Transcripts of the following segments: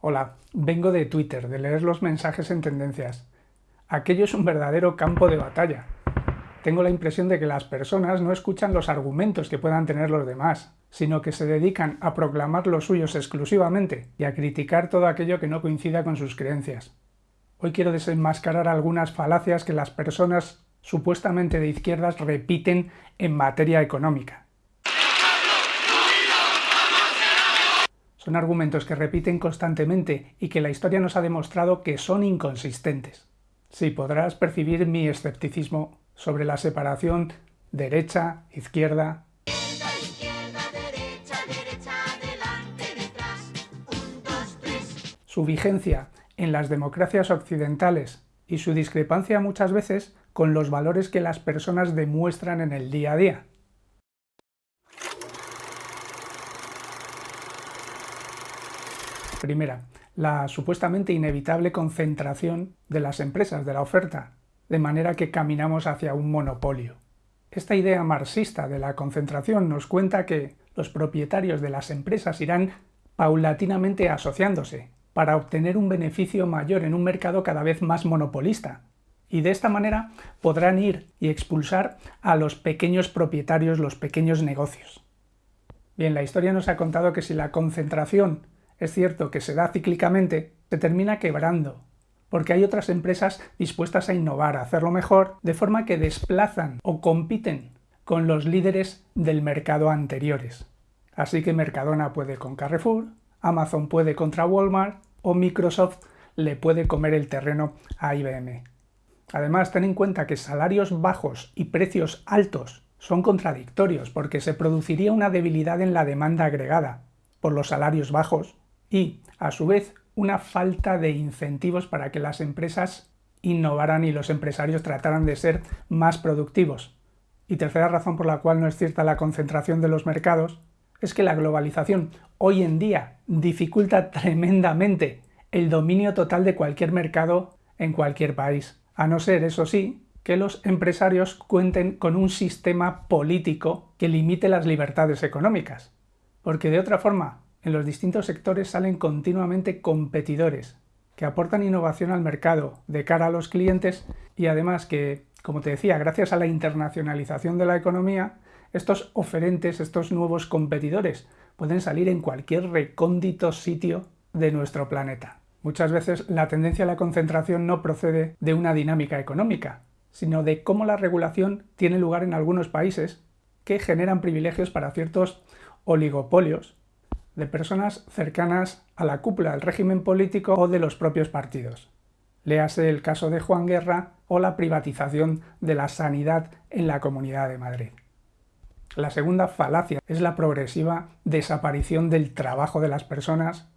Hola, vengo de Twitter, de leer los mensajes en tendencias. Aquello es un verdadero campo de batalla. Tengo la impresión de que las personas no escuchan los argumentos que puedan tener los demás, sino que se dedican a proclamar los suyos exclusivamente y a criticar todo aquello que no coincida con sus creencias. Hoy quiero desenmascarar algunas falacias que las personas supuestamente de izquierdas repiten en materia económica. Son argumentos que repiten constantemente y que la historia nos ha demostrado que son inconsistentes. Sí, podrás percibir mi escepticismo sobre la separación derecha-izquierda. Su vigencia en las democracias occidentales y su discrepancia muchas veces con los valores que las personas demuestran en el día a día. Primera, la supuestamente inevitable concentración de las empresas, de la oferta, de manera que caminamos hacia un monopolio. Esta idea marxista de la concentración nos cuenta que los propietarios de las empresas irán paulatinamente asociándose para obtener un beneficio mayor en un mercado cada vez más monopolista. Y de esta manera podrán ir y expulsar a los pequeños propietarios, los pequeños negocios. Bien, la historia nos ha contado que si la concentración es cierto que se da cíclicamente, se termina quebrando, porque hay otras empresas dispuestas a innovar, a hacerlo mejor, de forma que desplazan o compiten con los líderes del mercado anteriores. Así que Mercadona puede con Carrefour, Amazon puede contra Walmart o Microsoft le puede comer el terreno a IBM. Además, ten en cuenta que salarios bajos y precios altos son contradictorios porque se produciría una debilidad en la demanda agregada por los salarios bajos y, a su vez, una falta de incentivos para que las empresas innovaran y los empresarios trataran de ser más productivos. Y tercera razón por la cual no es cierta la concentración de los mercados es que la globalización hoy en día dificulta tremendamente el dominio total de cualquier mercado en cualquier país, a no ser, eso sí, que los empresarios cuenten con un sistema político que limite las libertades económicas. Porque de otra forma, en los distintos sectores salen continuamente competidores que aportan innovación al mercado de cara a los clientes y además que, como te decía, gracias a la internacionalización de la economía, estos oferentes, estos nuevos competidores, pueden salir en cualquier recóndito sitio de nuestro planeta. Muchas veces la tendencia a la concentración no procede de una dinámica económica, sino de cómo la regulación tiene lugar en algunos países que generan privilegios para ciertos oligopolios de personas cercanas a la cúpula del régimen político o de los propios partidos. Léase el caso de Juan Guerra o la privatización de la sanidad en la Comunidad de Madrid. La segunda falacia es la progresiva desaparición del trabajo de las personas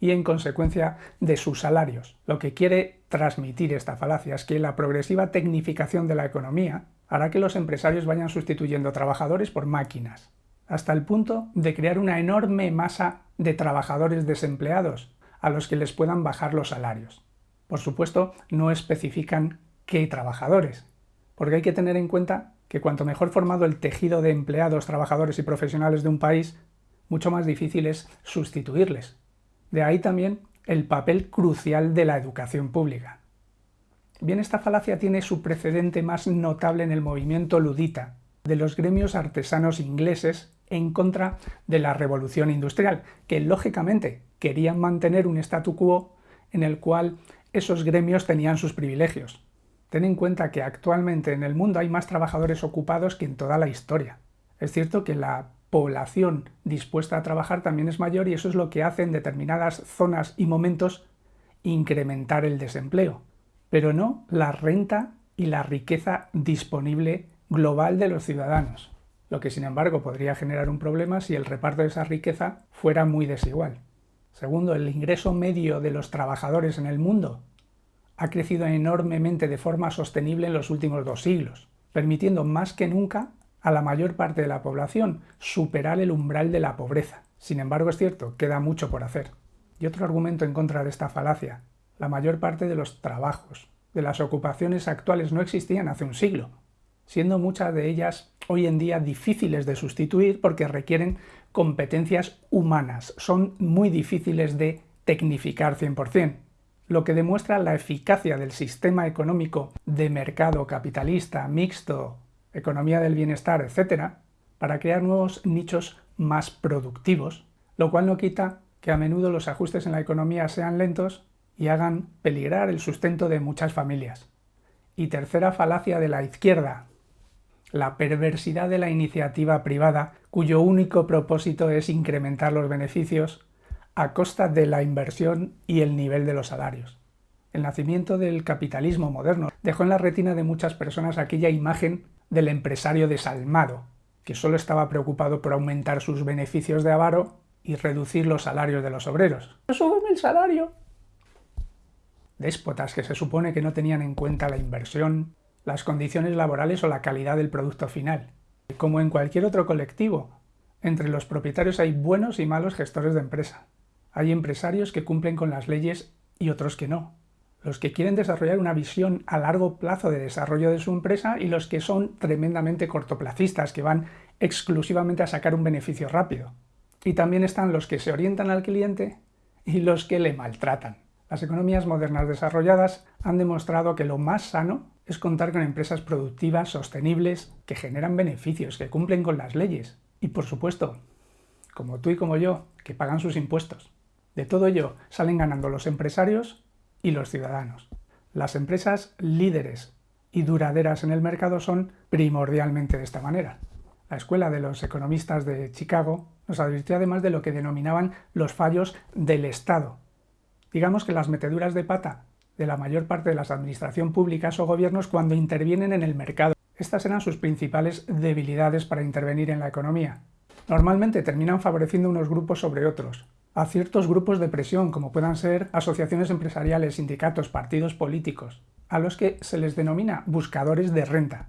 y en consecuencia de sus salarios. Lo que quiere transmitir esta falacia es que la progresiva tecnificación de la economía hará que los empresarios vayan sustituyendo trabajadores por máquinas, hasta el punto de crear una enorme masa de trabajadores desempleados a los que les puedan bajar los salarios. Por supuesto, no especifican qué trabajadores, porque hay que tener en cuenta que cuanto mejor formado el tejido de empleados, trabajadores y profesionales de un país, mucho más difícil es sustituirles. De ahí también el papel crucial de la educación pública. Bien, esta falacia tiene su precedente más notable en el movimiento ludita, de los gremios artesanos ingleses en contra de la revolución industrial, que lógicamente querían mantener un statu quo en el cual esos gremios tenían sus privilegios. Ten en cuenta que actualmente en el mundo hay más trabajadores ocupados que en toda la historia. Es cierto que la población dispuesta a trabajar también es mayor y eso es lo que hace en determinadas zonas y momentos incrementar el desempleo, pero no la renta y la riqueza disponible global de los ciudadanos lo que sin embargo podría generar un problema si el reparto de esa riqueza fuera muy desigual. Segundo, el ingreso medio de los trabajadores en el mundo ha crecido enormemente de forma sostenible en los últimos dos siglos, permitiendo más que nunca a la mayor parte de la población superar el umbral de la pobreza. Sin embargo, es cierto, queda mucho por hacer. Y otro argumento en contra de esta falacia, la mayor parte de los trabajos, de las ocupaciones actuales no existían hace un siglo, siendo muchas de ellas hoy en día difíciles de sustituir porque requieren competencias humanas, son muy difíciles de tecnificar 100%, lo que demuestra la eficacia del sistema económico de mercado capitalista, mixto, economía del bienestar, etc., para crear nuevos nichos más productivos, lo cual no quita que a menudo los ajustes en la economía sean lentos y hagan peligrar el sustento de muchas familias. Y tercera falacia de la izquierda, la perversidad de la iniciativa privada, cuyo único propósito es incrementar los beneficios a costa de la inversión y el nivel de los salarios. El nacimiento del capitalismo moderno dejó en la retina de muchas personas aquella imagen del empresario desalmado, que solo estaba preocupado por aumentar sus beneficios de avaro y reducir los salarios de los obreros. ¡Súbeme el salario! Déspotas que se supone que no tenían en cuenta la inversión, las condiciones laborales o la calidad del producto final. Como en cualquier otro colectivo, entre los propietarios hay buenos y malos gestores de empresa. Hay empresarios que cumplen con las leyes y otros que no. Los que quieren desarrollar una visión a largo plazo de desarrollo de su empresa y los que son tremendamente cortoplacistas, que van exclusivamente a sacar un beneficio rápido. Y también están los que se orientan al cliente y los que le maltratan. Las economías modernas desarrolladas han demostrado que lo más sano es contar con empresas productivas, sostenibles, que generan beneficios, que cumplen con las leyes. Y por supuesto, como tú y como yo, que pagan sus impuestos. De todo ello salen ganando los empresarios y los ciudadanos. Las empresas líderes y duraderas en el mercado son primordialmente de esta manera. La Escuela de los Economistas de Chicago nos advirtió además de lo que denominaban los fallos del Estado. Digamos que las meteduras de pata de la mayor parte de las administraciones públicas o gobiernos cuando intervienen en el mercado. Estas eran sus principales debilidades para intervenir en la economía. Normalmente terminan favoreciendo unos grupos sobre otros, a ciertos grupos de presión como puedan ser asociaciones empresariales, sindicatos, partidos políticos, a los que se les denomina buscadores de renta,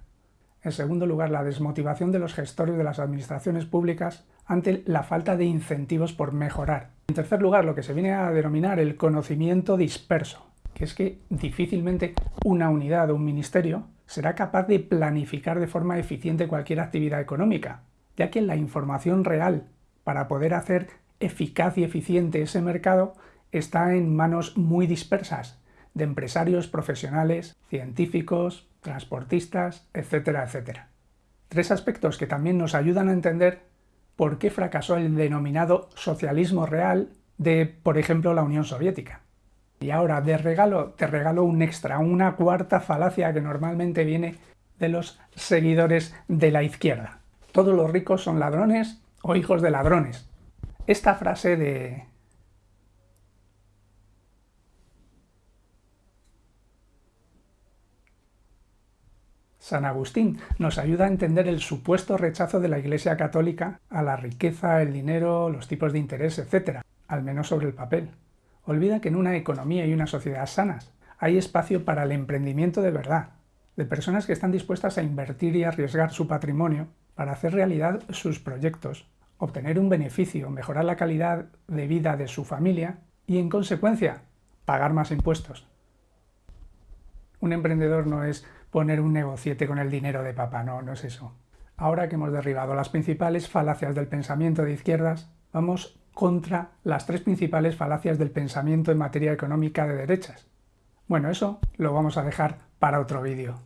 en segundo lugar, la desmotivación de los gestores de las administraciones públicas ante la falta de incentivos por mejorar. En tercer lugar, lo que se viene a denominar el conocimiento disperso, que es que difícilmente una unidad o un ministerio será capaz de planificar de forma eficiente cualquier actividad económica, ya que la información real para poder hacer eficaz y eficiente ese mercado está en manos muy dispersas de empresarios profesionales, científicos, transportistas, etcétera, etcétera. Tres aspectos que también nos ayudan a entender por qué fracasó el denominado socialismo real de, por ejemplo, la Unión Soviética. Y ahora, de regalo, te regalo un extra, una cuarta falacia que normalmente viene de los seguidores de la izquierda. Todos los ricos son ladrones o hijos de ladrones. Esta frase de San Agustín nos ayuda a entender el supuesto rechazo de la Iglesia Católica a la riqueza, el dinero, los tipos de interés, etc., al menos sobre el papel. Olvida que en una economía y una sociedad sanas hay espacio para el emprendimiento de verdad, de personas que están dispuestas a invertir y arriesgar su patrimonio para hacer realidad sus proyectos, obtener un beneficio, mejorar la calidad de vida de su familia y, en consecuencia, pagar más impuestos. Un emprendedor no es poner un negociete con el dinero de papá, no, no es eso. Ahora que hemos derribado las principales falacias del pensamiento de izquierdas, vamos contra las tres principales falacias del pensamiento en materia económica de derechas. Bueno, eso lo vamos a dejar para otro vídeo.